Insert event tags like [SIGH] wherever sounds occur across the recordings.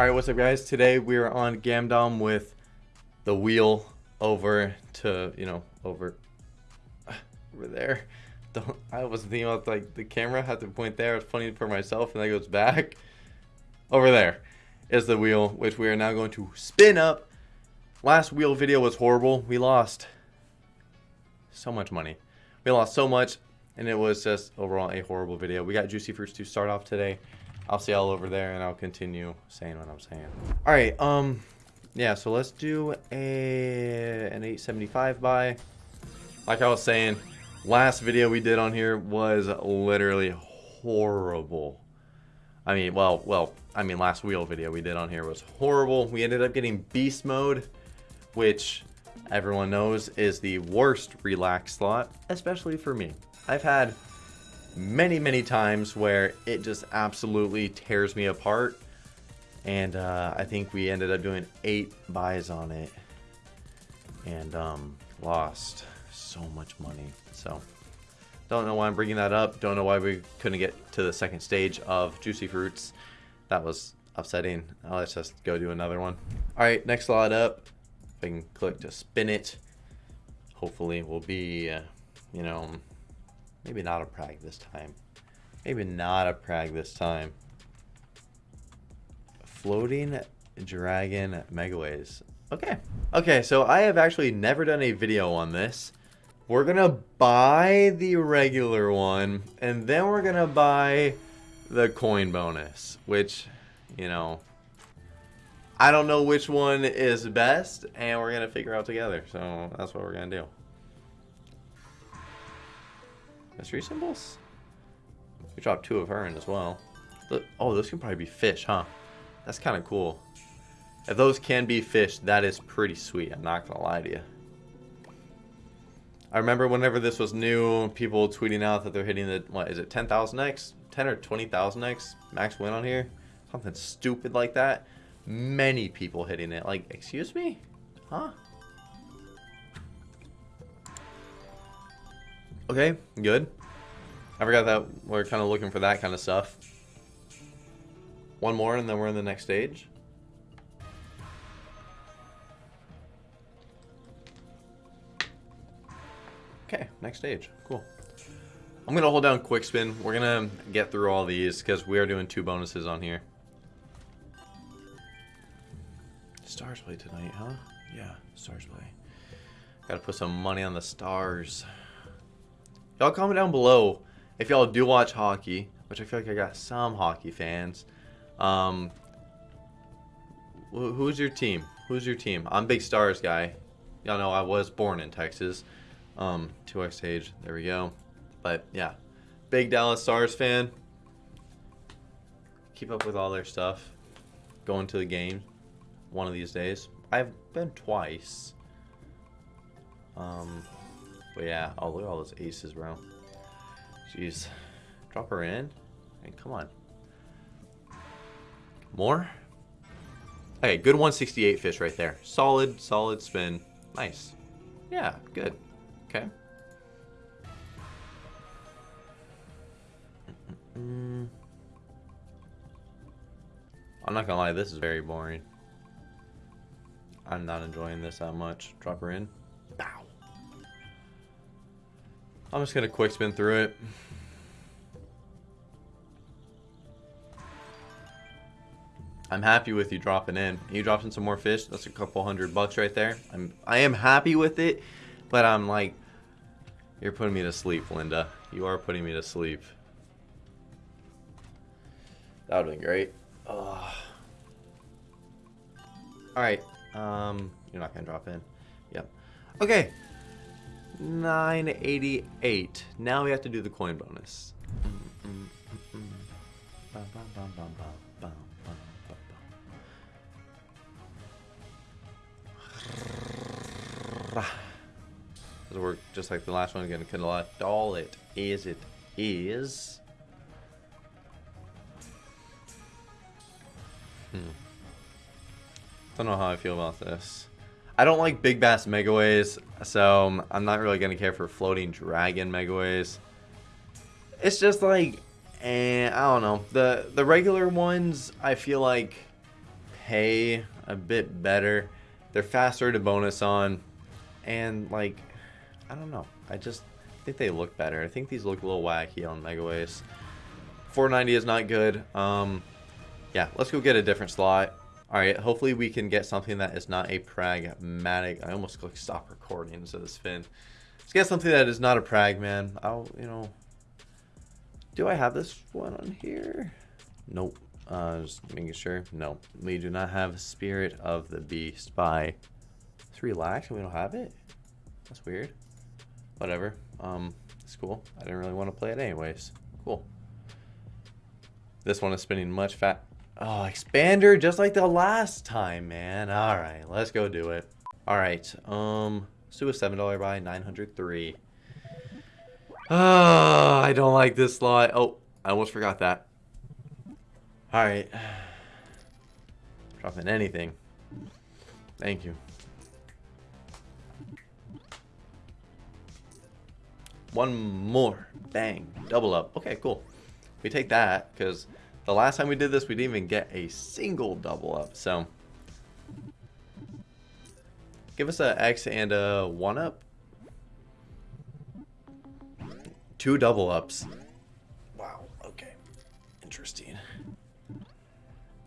Alright, what's up guys? Today we are on Gamdom with the wheel over to, you know, over [SIGHS] over there. Don't I wasn't thinking about like the camera had to point there. It's funny for myself and that goes back. Over there is the wheel, which we are now going to spin up. Last wheel video was horrible. We lost so much money. We lost so much and it was just overall a horrible video. We got Juicy Fruits to start off today. I'll see y'all over there and I'll continue saying what I'm saying. All right, um, yeah, so let's do a an 875 buy. Like I was saying, last video we did on here was literally horrible. I mean, well, well, I mean, last wheel video we did on here was horrible. We ended up getting beast mode, which everyone knows is the worst relax slot, especially for me. I've had many, many times where it just absolutely tears me apart. And uh, I think we ended up doing eight buys on it and um, lost so much money. So don't know why I'm bringing that up. Don't know why we couldn't get to the second stage of Juicy Fruits. That was upsetting. let's just go do another one. All right, next slot up. If I can click to spin it, hopefully will be, uh, you know, Maybe not a Prag this time. Maybe not a Prag this time. Floating Dragon Megaways. Okay. Okay, so I have actually never done a video on this. We're to buy the regular one, and then we're to buy the coin bonus, which, you know, I don't know which one is best, and we're to figure out together. So that's what we're to do. Mystery symbols? We dropped two of her in as well. Oh, those can probably be fish, huh? That's kind of cool. If those can be fish, that is pretty sweet. I'm not going to lie to you. I remember whenever this was new, people tweeting out that they're hitting the, what is it, 10,000x? 10 or 20,000x max win on here? Something stupid like that. Many people hitting it. Like, excuse me? Huh? Okay, good. I forgot that we're kind of looking for that kind of stuff. One more and then we're in the next stage. Okay, next stage. Cool. I'm going to hold down quick spin. We're going to get through all these because we are doing two bonuses on here. Stars play tonight, huh? Yeah, stars play. Got to put some money on the stars. Y'all comment down below if y'all do watch hockey, which I feel like I got some hockey fans. Um, who's your team? Who's your team? I'm big Stars guy. Y'all know I was born in Texas. Um, 2x age. There we go. But yeah, big Dallas Stars fan. Keep up with all their stuff. Going to the game one of these days. I've been twice. Um, but yeah, oh look at all those aces, bro. Jeez. Drop her in. And come on. More? Hey, good 168 fish right there. Solid, solid spin. Nice. Yeah, good. Okay. I'm not gonna lie, this is very boring. I'm not enjoying this that much. Drop her in. I'm just going to quick spin through it. I'm happy with you dropping in. You dropping some more fish. That's a couple hundred bucks right there. I'm I am happy with it, but I'm like, you're putting me to sleep, Linda. You are putting me to sleep. That would have been great. Ugh. All right. Um, you're not gonna drop in. Yep. Okay. 988. Now we have to do the coin bonus. Does it work just like the last one again? Can all it is it is. Hmm. Don't know how I feel about this. I don't like Big Bass Megaways, so I'm not really going to care for Floating Dragon Megaways. It's just like, eh, I don't know. The, the regular ones, I feel like, pay a bit better. They're faster to bonus on, and like, I don't know. I just think they look better. I think these look a little wacky on Megaways. 490 is not good. Um, yeah, let's go get a different slot. All right, hopefully we can get something that is not a pragmatic. I almost clicked stop recording instead of spin. Let's get something that is not a prag, man. I'll, you know, do I have this one on here? Nope. Uh, just making sure. No, we do not have Spirit of the Beast by. Relax and we don't have it. That's weird. Whatever. Um, it's cool. I didn't really want to play it anyways. Cool. This one is spinning much fat. Oh, expander just like the last time, man. All right, let's go do it. All right. Um, let's do a seven dollar buy, nine hundred three. Oh, I don't like this slot. Oh, I almost forgot that. All right. Dropping anything. Thank you. One more. Bang. Double up. Okay, cool. We take that because the last time we did this, we didn't even get a single double up. So give us a X and a one up. Two double ups. Wow. Okay. Interesting. A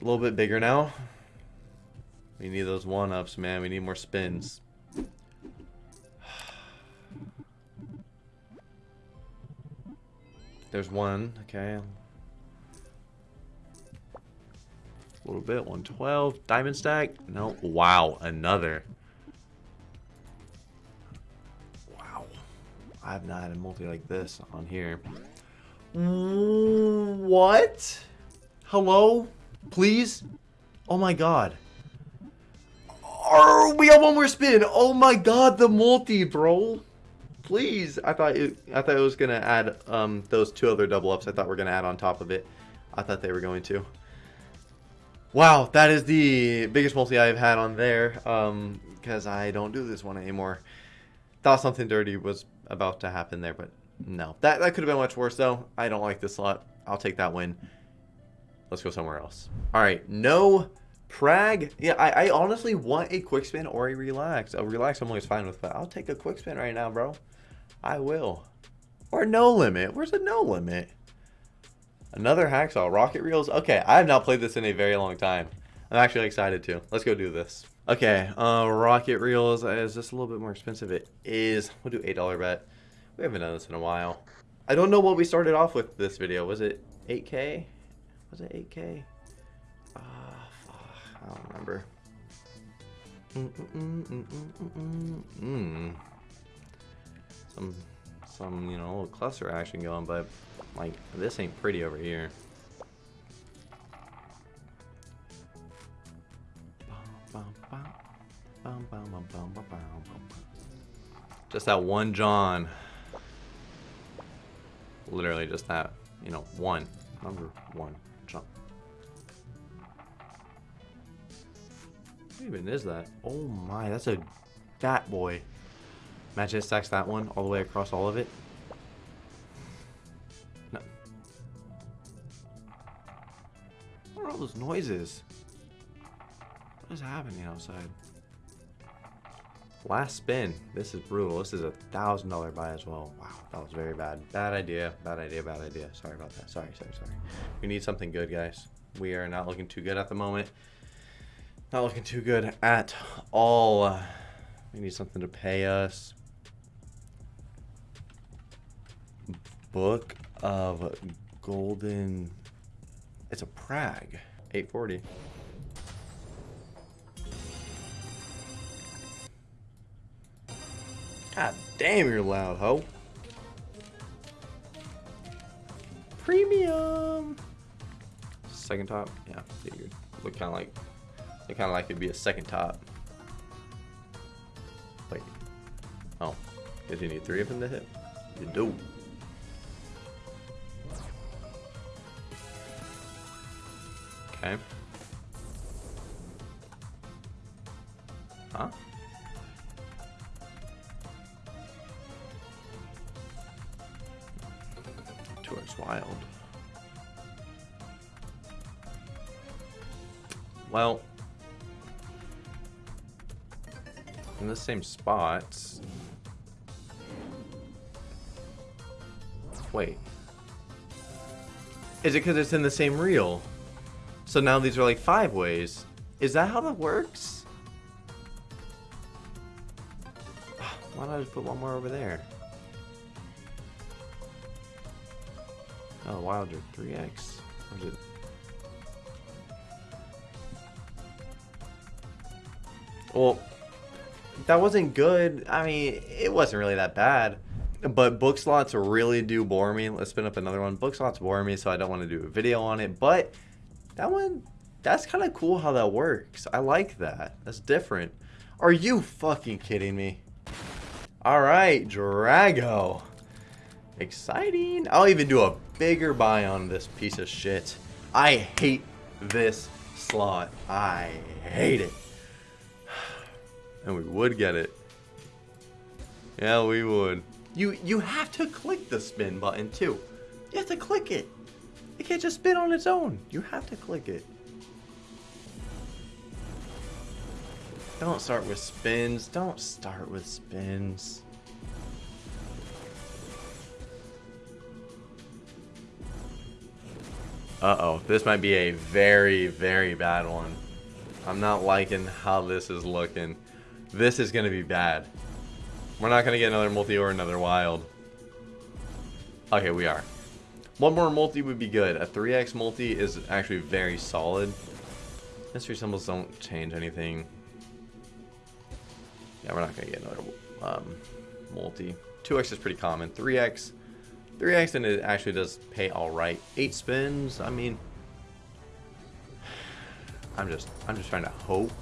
little bit bigger now. We need those one ups, man. We need more spins. [SIGHS] There's one. Okay. A little bit. 112. Diamond stack. No. Wow. Another. Wow. I have not had a multi like this on here. What? Hello? Please? Oh my god. Oh, we have one more spin. Oh my god, the multi, bro. Please. I thought it I thought it was gonna add um those two other double ups I thought we are gonna add on top of it. I thought they were going to. Wow, that is the biggest multi I've had on there. Um because I don't do this one anymore. Thought something dirty was about to happen there, but no. That that could have been much worse though. I don't like this slot. I'll take that win. Let's go somewhere else. All right, no Prag. Yeah, I, I honestly want a quick spin or a relax. A relax I'm always fine with, but I'll take a quick spin right now, bro. I will. Or no limit. Where's the no limit? Another hacksaw. Rocket reels. Okay, I have not played this in a very long time. I'm actually excited to. Let's go do this. Okay, uh, rocket reels. Is this a little bit more expensive? It is. We'll do $8 bet. We haven't done this in a while. I don't know what we started off with this video. Was it 8K? Was it 8K? Ah, fuck. I don't remember. -mm -mm mm some, some, you know, little cluster action going, but, like, this ain't pretty over here. Just that one John. Literally just that, you know, one. Number one John. What even is that? Oh my, that's a fat boy. Imagine it stacks that one all the way across all of it. No. What are all those noises? What is happening outside? Last spin. This is brutal. This is a thousand dollar buy as well. Wow, that was very bad. Bad idea. Bad idea. Bad idea. Sorry about that. Sorry, sorry, sorry. We need something good, guys. We are not looking too good at the moment. Not looking too good at all. We need something to pay us. Book of Golden. It's a Prag. 840. God damn, you're loud, ho. Premium. Second top? Yeah, figured. Look kind of like, look kind of like it'd be a second top. Wait. Oh, did you need three of them to hit? You do. Okay. Huh? Towards wild. Well. In the same spot. Wait. Is it because it's in the same reel? So now these are like five ways. Is that how that works? [SIGHS] Why don't I just put one more over there? Oh, Wilder 3x? Or is it? Well, that wasn't good. I mean, it wasn't really that bad. But book slots really do bore me. Let's spin up another one. Book slots bore me, so I don't want to do a video on it. But that one, that's kind of cool how that works. I like that. That's different. Are you fucking kidding me? All right, Drago. Exciting. I'll even do a bigger buy on this piece of shit. I hate this slot. I hate it. And we would get it. Yeah, we would. You you have to click the spin button too. You have to click it. It can't just spin on its own. You have to click it. Don't start with spins. Don't start with spins. Uh-oh. This might be a very, very bad one. I'm not liking how this is looking. This is going to be bad. We're not going to get another multi or another wild. Okay, we are. One more multi would be good. A 3x multi is actually very solid. Mystery symbols don't change anything. Yeah, we're not going to get another um, multi. 2x is pretty common. 3x, 3x and it actually does pay all right. 8 spins, I mean... I'm just, I'm just trying to hope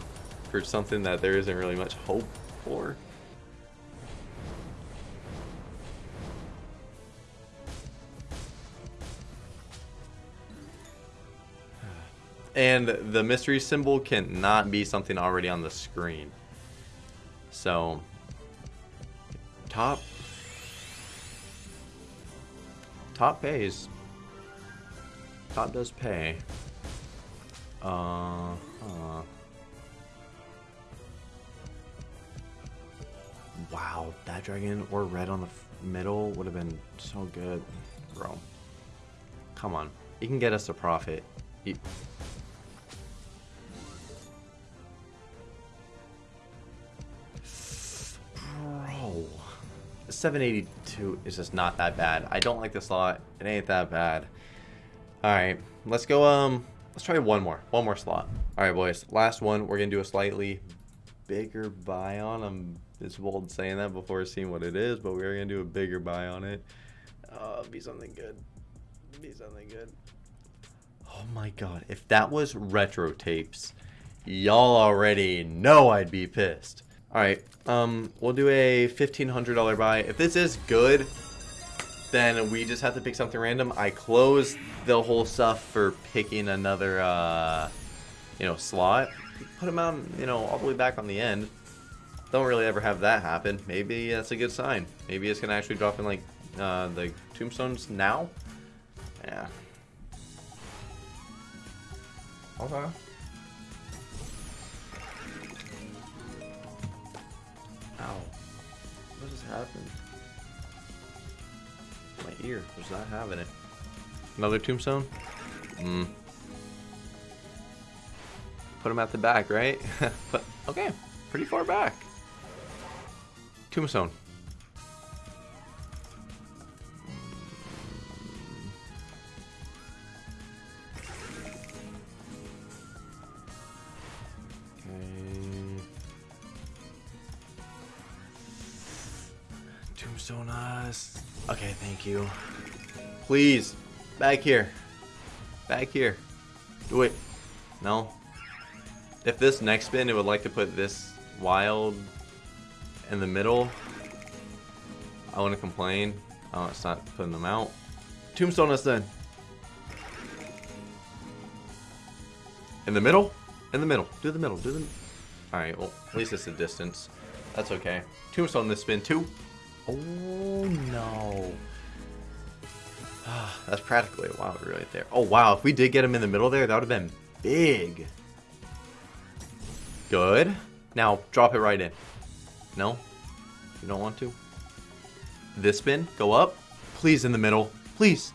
for something that there isn't really much hope for. And the mystery symbol cannot be something already on the screen. So, top, top pays. Top does pay. Uh. Wow, that dragon or red on the middle would have been so good. Bro. Come on. You can get us a profit. You 782 is just not that bad. I don't like this slot. It ain't that bad. Alright, let's go, um, let's try one more. One more slot. Alright, boys. Last one. We're going to do a slightly bigger buy on. I'm it's bold saying that before seeing what it is, but we are going to do a bigger buy on it. Uh, be something good. Be something good. Oh my god. If that was retro tapes, y'all already know I'd be pissed. Alright, um, we'll do a $1,500 buy. If this is good, then we just have to pick something random. I close the whole stuff for picking another, uh, you know, slot. Put them out, you know, all the way back on the end. Don't really ever have that happen. Maybe that's a good sign. Maybe it's going to actually drop in, like, uh, the tombstones now? Yeah. Okay. Ow. What just happened? My ear was not having it. Another tombstone? Hmm. Put him at the back, right? [LAUGHS] okay. Pretty far back. Tombstone. Tombstone us. Okay, thank you. Please. Back here. Back here. Do it. No. If this next spin, it would like to put this wild in the middle. I want to complain. Oh, it's not putting them out. Tombstone us then. In the middle? In the middle. Do the middle. Do the... Alright, well, at least it's a distance. That's okay. Tombstone this spin, too. Oh, no. Ah, that's practically a wild right there. Oh, wow. If we did get him in the middle there, that would have been big. Good. Now, drop it right in. No? You don't want to? This spin? Go up? Please in the middle. Please.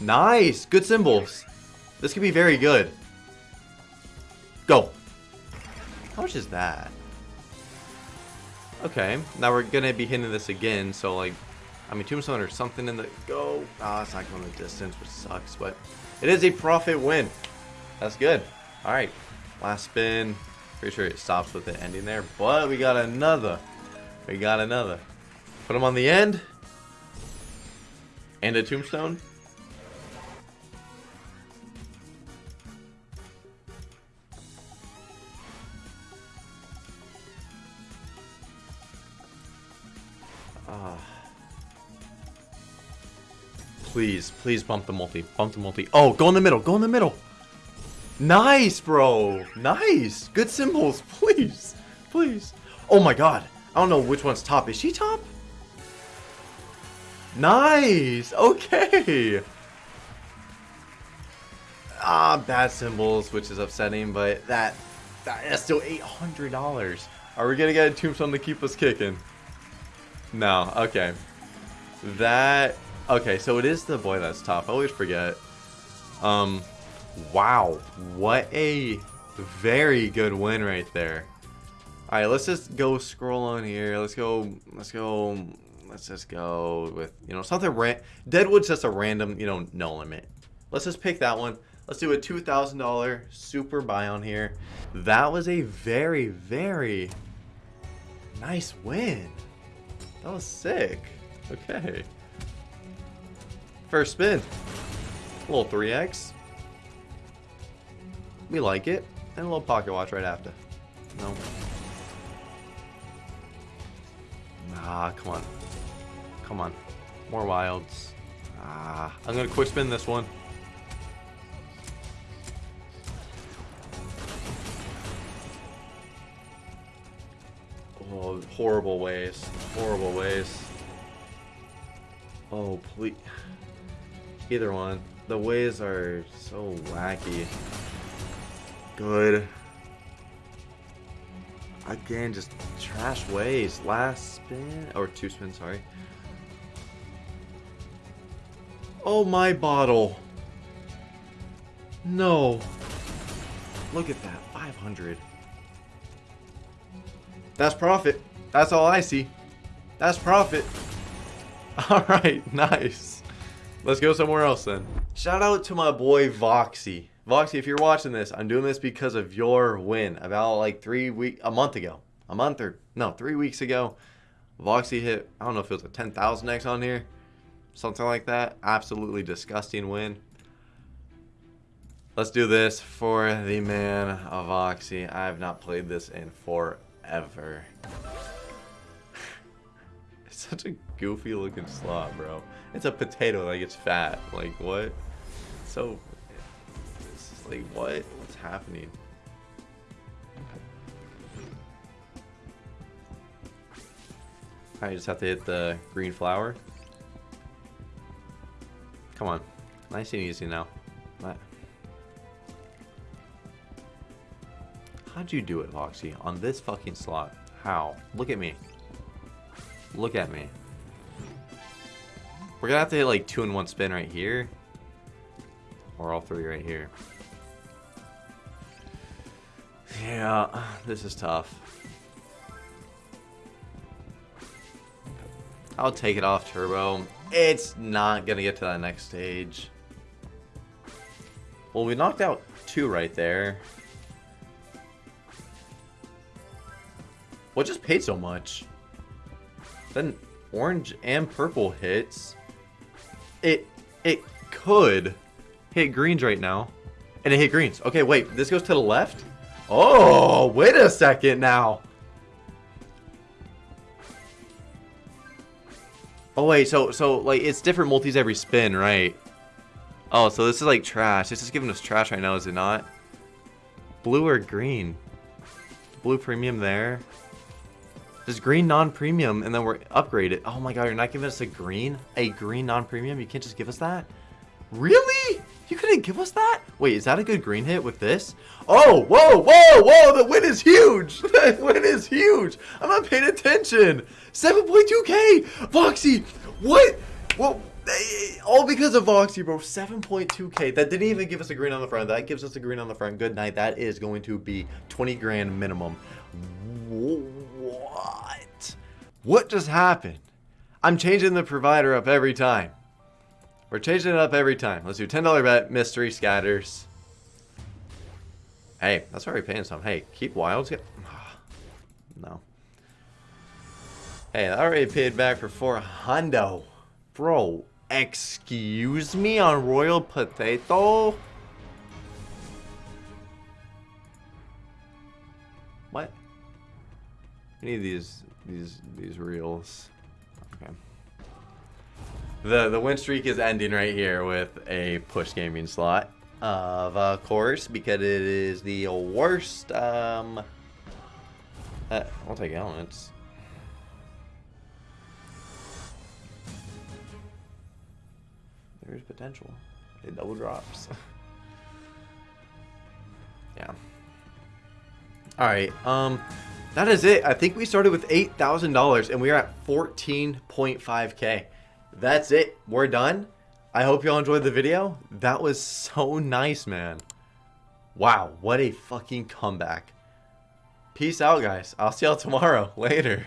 Nice. Good symbols. This could be very good. Go. How much is that? Okay. Now we're to be hitting this again. So, like, I mean, Tombstone or something in the... Go. Ah, oh, it's not going the distance, which sucks. But it is a profit win. That's good. All right. Last spin. Pretty sure it stops with the ending there. But we got another. We got another. Put them on the end. And a tombstone. Please, please bump the multi. Bump the multi. Oh, go in the middle. Go in the middle. Nice, bro. Nice. Good symbols. [LAUGHS] Please. Please. Oh my god. I don't know which one's top. Is she top? Nice! Okay! Ah, bad symbols, which is upsetting, but that, that is still $800. Are we gonna get a tombstone to keep us kicking? No, okay. That, okay, so it is the boy that's top. I always forget. Um, wow. What a very good win right there. Alright, let's just go scroll on here. Let's go, let's go let's just go with, you know, something ran Deadwood's just a random, you know, no limit. Let's just pick that one. Let's do a $2,000 super buy on here. That was a very, very nice win. That was sick. Okay. First spin. A little 3x. We like it. And a little pocket watch right after. No. Ah, come on. Come on. More wilds. Ah, I'm going to quick spin this one. Oh, horrible ways. Horrible ways. Oh, please. Either one. The ways are so wacky. Good. Again, just trash ways. Last spin, or two spins, sorry. Oh, my bottle. No. Look at that. 500. That's profit. That's all I see. That's profit. [LAUGHS] Alright, nice. Let's go somewhere else then. Shout out to my boy Voxy. Voxy, if you're watching this, I'm doing this because of your win. About like three week, a month ago. A month or, no, three weeks ago. Voxy hit, I don't know if it was a 10,000X on here something like that. Absolutely disgusting win. Let's do this for the man of Oxy. I have not played this in forever. [LAUGHS] such a goofy looking slot, bro. It's a potato like it's fat. Like, what? So, it's like, what? What's happening? I just have to hit the green flower. Come on. Nice and easy now. How'd you do it, Voxy? On this fucking slot? How? Look at me. Look at me. We're gonna have to hit like two in one spin right here. Or all three right here. Yeah, this is tough. I'll take it off turbo. It's not to get to that next stage. Well, we knocked out two right there. What just paid so much? Then orange and purple hits. It it could hit greens right now. And it hit greens. Okay, wait. This goes to the left? Oh, wait a second now. Oh wait, so so like it's different multis every spin, right? Oh, so this is like trash. This is giving us trash right now, is it not? Blue or green? Blue premium there. There's green non-premium, and then we're upgraded. Oh my god, you're not giving us a green? A green non-premium? You can't just give us that? Really? You couldn't give us that? Wait, is that a good green hit with this? Oh, whoa, whoa, whoa, the win is huge. [LAUGHS] The win is huge. I'm not paying attention. 7.2k. Voxy, what? Well, eh, all because of Voxy, bro. 7.2k. That didn't even give us a green on the front. That gives us a green on the front. Good night. That is going to be 20 grand minimum. What? What just happened? I'm changing the provider up every time. We're changing it up every time. Let's do $10 bet, mystery scatters. Hey, that's already paying some. Hey, keep wilds. [SIGHS] No. Hey, I already paid back for four hundo. Bro, excuse me on Royal Potato? What? We need these these these reels. Okay. The the win streak is ending right here with a push gaming slot. Of uh, course, because it is the worst um uh, I'll take elements. There's potential. It double drops. [LAUGHS] yeah. Alright, um that is it. I think we started with $8,000 and we are at 14.5k. That's it. We're done. I hope y'all enjoyed the video. That was so nice, man. Wow, what a fucking comeback. Peace out, guys. I'll see y'all tomorrow. [LAUGHS] Later.